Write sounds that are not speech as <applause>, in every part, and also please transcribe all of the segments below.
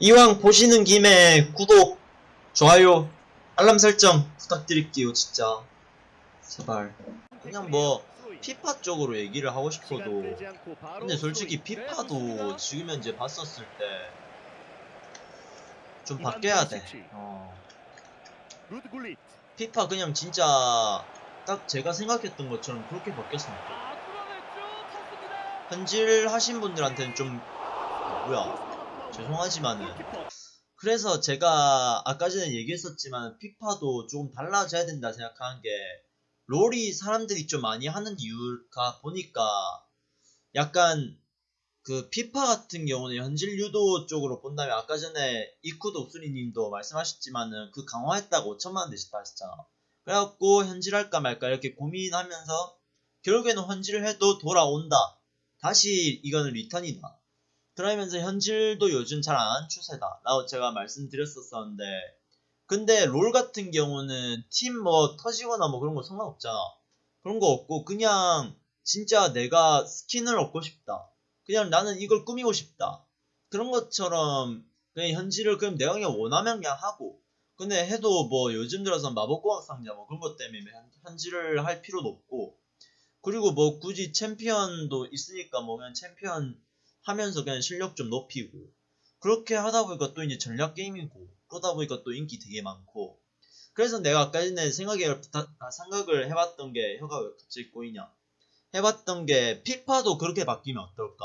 이왕 보시는 김에 구독, 좋아요, 알람 설정 부탁드릴게요, 진짜. 제발. 그냥 뭐, 피파 쪽으로 얘기를 하고 싶어도. 근데 솔직히 피파도 지금 현재 봤었을 때, 좀 바뀌어야 돼. 어. 피파 그냥 진짜, 딱 제가 생각했던 것처럼 그렇게 바뀌었으면 좋겠다. 아. 현질 하신 분들한테는 좀, 뭐야, 죄송하지만은. 골키퍼. 그래서 제가 아까 전에 얘기했었지만 피파도 조금 달라져야 된다 생각하는 게 롤이 사람들이 좀 많이 하는 이유가 보니까 약간 그 피파 같은 경우는 현질 유도 쪽으로 본다면 아까 전에 이쿠도 옥수리님도 말씀하셨지만은 그 강화했다고 5천만 원 되셨다 하셨잖아. 그래갖고 현질할까 말까 이렇게 고민하면서 결국에는 현질을 해도 돌아온다. 다시 이거는 리턴이다. 그러면서 현질도 요즘 잘 안 하는 추세다. 라고 제가 말씀드렸었었는데, 근데 롤 같은 경우는 팀 뭐 터지거나 뭐 그런 거 상관없잖아. 그런 거 없고, 그냥 진짜 내가 스킨을 얻고 싶다. 그냥 나는 이걸 꾸미고 싶다. 그런 것처럼 그냥 현질을 그럼 내가 그냥 원하면 그냥 하고, 근데 해도 뭐 요즘 들어서 마법공학 상자 뭐 그런 것 때문에 현- 현질을 할 필요도 없고, 그리고 뭐 굳이 챔피언도 있으니까 뭐 그냥 챔피언 하면서 그냥 실력 좀 높이고. 그렇게 하다 보니까 또 이제 전략 게임이고 그러다 보니까 또 인기 되게 많고. 그래서 내가 아까 전에 생각에 아, 생각을 해봤던 게 혀가 왜 갑자기 꼬이냐? 해봤던 게 피파도 그렇게 바뀌면 어떨까?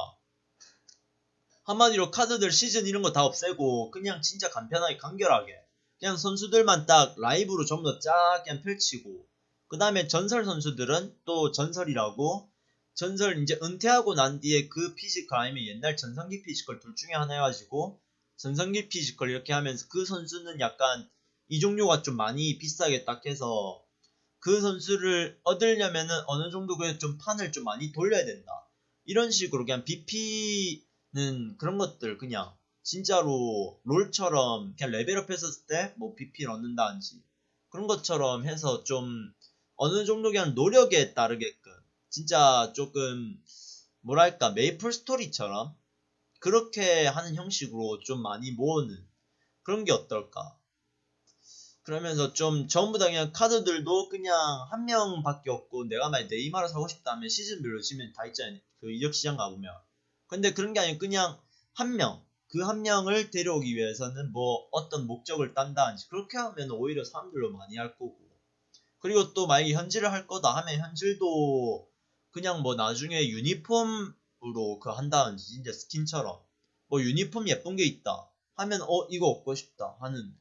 한마디로 카드들 시즌 이런 거 다 없애고 그냥 진짜 간편하게 간결하게. 그냥 선수들만 딱 라이브로 전부 다쫙 그냥 펼치고. 그 다음에 전설 선수들은 또 전설이라고 전설 이제 은퇴하고 난 뒤에 그 피지컬 아니면 옛날 전성기 피지컬 둘 중에 하나 해가지고 전성기 피지컬 이렇게 하면서 그 선수는 약간 이적료가 좀 많이 비싸게 딱 해서 그 선수를 얻으려면은 어느 정도 그좀 판을 좀 많이 돌려야 된다. 이런 식으로 그냥 BP는 그런 것들 그냥 진짜로 롤처럼 그냥 레벨업 했었을 때 뭐 BP를 얻는다든지 그런 것처럼 해서 좀 어느 정도 그냥 노력에 따르게끔 진짜 조금 뭐랄까 메이플 스토리처럼 그렇게 하는 형식으로 좀 많이 모으는 그런 게 어떨까. 그러면서 좀 전부 다 그냥 카드들도 그냥 한 명밖에 없고 내가 만약 네이마를 사고 싶다면 시즌별로 지면 다 있잖아요. 그 이적시장 가보면. 근데 그런 게 아니고 그냥 한 명 그 한 명을 데려오기 위해서는 뭐 어떤 목적을 딴다든지 그렇게 하면 오히려 사람들로 많이 할 거고. 그리고 또 만약에 현질을 할 거다 하면 현질도 그냥 뭐 나중에 유니폼으로 그 한다든지 진짜 스킨처럼 뭐 유니폼 예쁜 게 있다 하면 어 이거 얻고 싶다 하는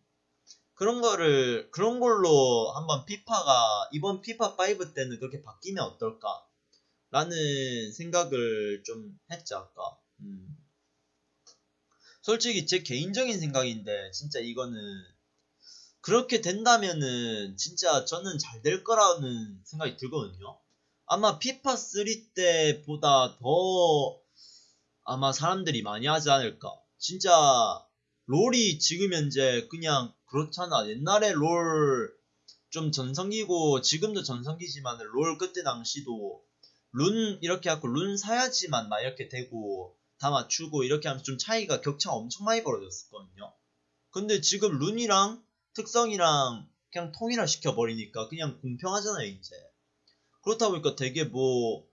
그런 거를 그런 걸로 한번 피파가 이번 피파 5 때는 그렇게 바뀌면 어떨까 라는 생각을 좀 했지 아까 음. 솔직히 제 개인적인 생각인데 진짜 이거는 그렇게 된다면은 진짜 저는 잘 될 거라는 생각이 들거든요. 아마 피파 3 때보다 더 아마 사람들이 많이 하지 않을까. 진짜 롤이 지금 현재 그냥 그렇잖아. 옛날에 롤 좀 전성기고 지금도 전성기지만 롤 그때 당시도 룬 이렇게 하고 룬 사야지만 막 이렇게 되고 다 맞추고 이렇게 하면서 좀 차이가 격차가 엄청 많이 벌어졌었거든요. 근데 지금 룬이랑 특성이랑 그냥 통일화 시켜버리니까 그냥 공평하잖아요 이제 그렇다 보니까 되게 뭐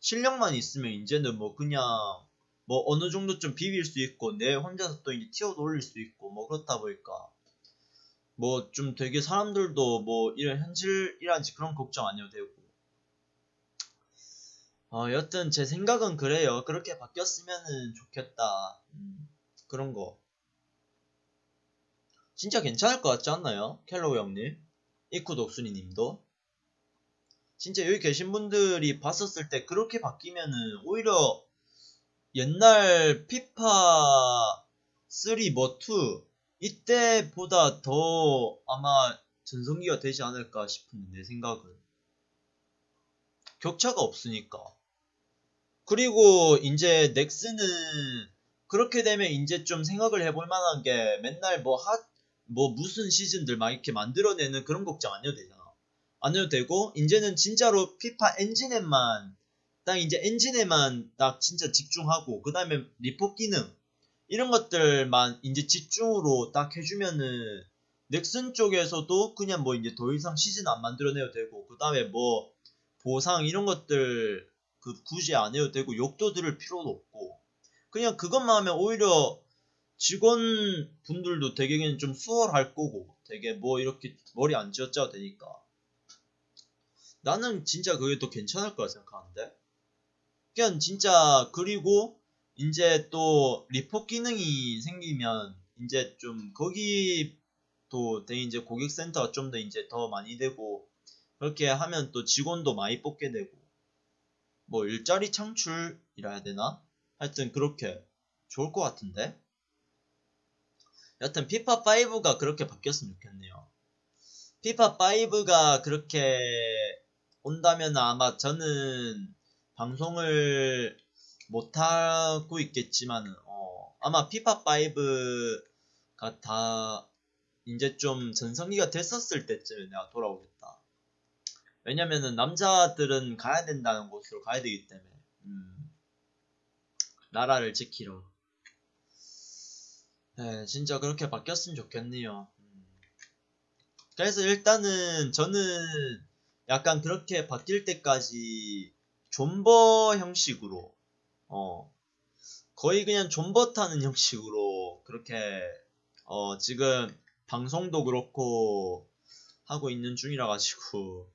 실력만 있으면 이제는 뭐 그냥 뭐 어느 정도 좀 비빌 수 있고 내 혼자서 또 이제 튀어 올릴 수 있고 뭐 그렇다 보니까 뭐 좀 되게 사람들도 뭐 이런 현질이란지 그런 걱정 안 해도 되고. 어 여튼 제 생각은 그래요. 그렇게 바뀌었으면은 좋겠다. 음, 그런 거. 진짜 괜찮을 것 같지 않나요? 켈로우 형님, 이쿠 독순이 님도. 진짜 여기 계신 분들이 봤었을 때 그렇게 바뀌면은 오히려 옛날 피파 3 뭐 2 이때보다 더 아마 전성기가 되지 않을까 싶은 내 생각은. 격차가 없으니까. 그리고 이제 넥슨은 그렇게 되면 이제 좀 생각을 해볼 만한 게 맨날 뭐 핫, 뭐 무슨 시즌들 막 이렇게 만들어내는 그런 걱정 안 해도 되잖아. 안 해도 되고 이제는 진짜로 피파 엔진에만 딱 이제 엔진에만 딱 진짜 집중하고 그 다음에 리포 기능 이런 것들만 이제 집중으로 딱 해주면은 넥슨 쪽에서도 그냥 뭐 이제 더 이상 시즌 안 만들어내도 되고 그 다음에 뭐 보상 이런 것들 그 굳이 안 해도 되고 욕도 들을 필요도 없고 그냥 그것만 하면 오히려 직원분들도 되게 그냥 좀 수월할 거고 되게 뭐 이렇게 머리 안 쥐어짜도 되니까 나는 진짜 그게 더 괜찮을 거라 생각하는데. 그냥 진짜 그리고 이제 또 리포 기능이 생기면 이제 좀 거기 또 되게 이제 고객센터가 좀 더 이제 더 많이 되고 그렇게 하면 또 직원도 많이 뽑게 되고. 뭐 일자리 창출이라 해야 되나? 하여튼 그렇게 좋을 것 같은데. 여튼 피파 5가 그렇게 바뀌었으면 좋겠네요. 피파 5가 그렇게 온다면 아마 저는 방송을 못하고 있겠지만 어, 아마 피파5가 다 이제 좀 전성기가 됐었을 때쯤에 내가 돌아오겠다. 왜냐면은 남자들은 가야 된다는 곳으로 가야 되기 때문에 음, 나라를 지키러. 네, 진짜 그렇게 바뀌었으면 좋겠네요. 음. 그래서 일단은 저는 약간 그렇게 바뀔 때까지 존버 형식으로 어 거의 그냥 존버 타는 <laughs> 형식으로 그렇게 어 지금 방송도 그렇고 하고 있는 중이라 가지고